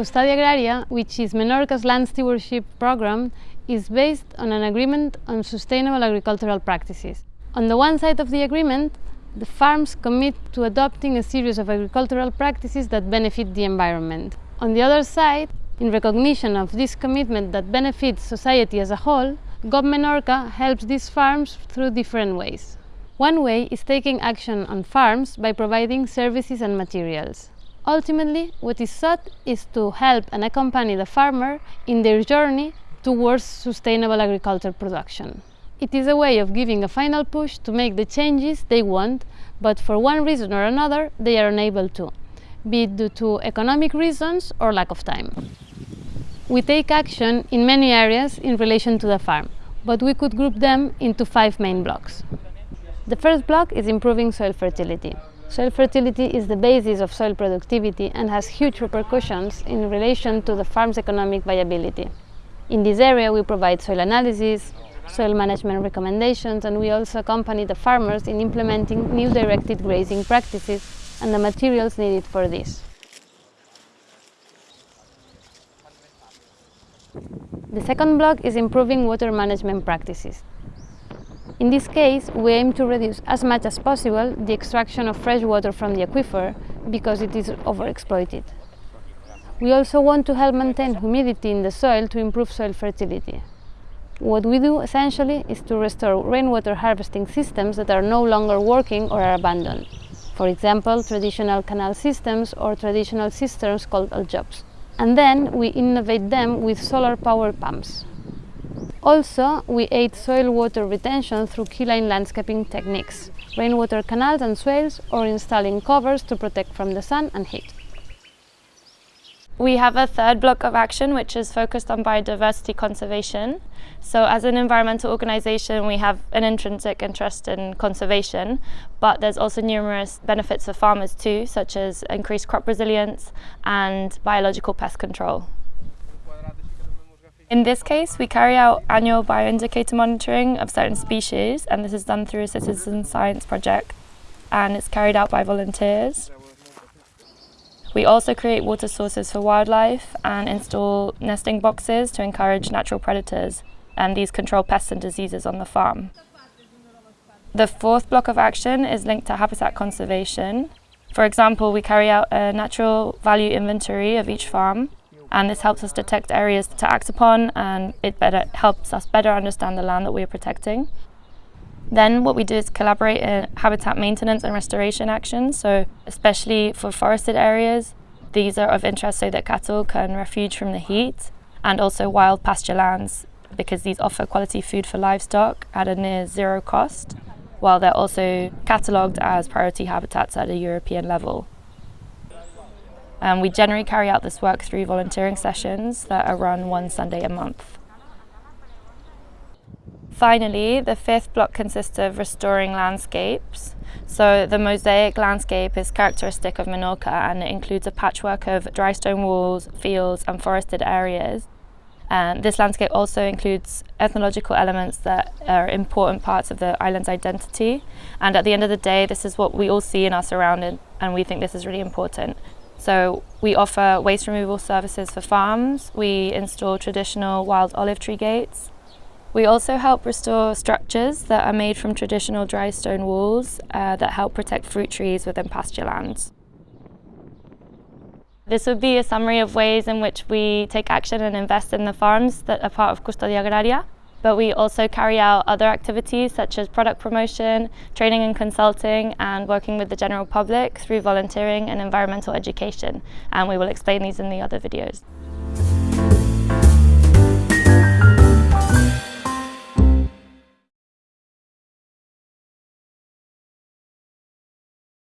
Custodia Agraria, which is Menorca's land stewardship program, is based on an agreement on sustainable agricultural practices. On the one side of the agreement, the farms commit to adopting a series of agricultural practices that benefit the environment. On the other side, in recognition of this commitment that benefits society as a whole, GOB Menorca helps these farms through different ways. One way is taking action on farms by providing services and materials. Ultimately, what is sought is to help and accompany the farmer in their journey towards sustainable agriculture production. It is a way of giving a final push to make the changes they want, but for one reason or another they are unable to, be it due to economic reasons or lack of time. We take action in many areas in relation to the farm, but we could group them into five main blocks. The first block is improving soil fertility. Soil fertility is the basis of soil productivity and has huge repercussions in relation to the farm's economic viability. In this area, we provide soil analysis, soil management recommendations, and we also accompany the farmers in implementing new directed grazing practices and the materials needed for this. The second block is improving water management practices. In this case, we aim to reduce as much as possible the extraction of fresh water from the aquifer because it is overexploited. We also want to help maintain humidity in the soil to improve soil fertility. What we do essentially is to restore rainwater harvesting systems that are no longer working or are abandoned. For example, traditional canal systems or traditional cisterns called aljubs. And then we innovate them with solar power pumps. Also, we aid soil water retention through keyline landscaping techniques, rainwater canals and swales, or installing covers to protect from the sun and heat. We have a third block of action which is focused on biodiversity conservation. So as an environmental organisation we have an intrinsic interest in conservation but there's also numerous benefits for farmers too such as increased crop resilience and biological pest control. In this case, we carry out annual bioindicator monitoring of certain species, and this is done through a citizen science project, and it's carried out by volunteers. We also create water sources for wildlife and install nesting boxes to encourage natural predators, and these control pests and diseases on the farm. The fourth block of action is linked to habitat conservation. For example, we carry out a natural value inventory of each farm and this helps us detect areas to act upon and it better helps us better understand the land that we are protecting. Then what we do is collaborate in habitat maintenance and restoration actions, so especially for forested areas, these are of interest so that cattle can refuge from the heat and also wild pasture lands because these offer quality food for livestock at a near zero cost, while they're also catalogued as priority habitats at a European level. Um, we generally carry out this work through volunteering sessions that are run one Sunday a month. Finally, the fifth block consists of restoring landscapes. So the mosaic landscape is characteristic of Menorca and it includes a patchwork of dry stone walls, fields and forested areas. And this landscape also includes ethnological elements that are important parts of the island's identity. And at the end of the day, this is what we all see in our surroundings and we think this is really important. So we offer waste removal services for farms, we install traditional wild olive tree gates. We also help restore structures that are made from traditional dry stone walls uh, that help protect fruit trees within pasture lands. This would be a summary of ways in which we take action and invest in the farms that are part of Custodia Agraria but we also carry out other activities such as product promotion, training and consulting, and working with the general public through volunteering and environmental education. And we will explain these in the other videos.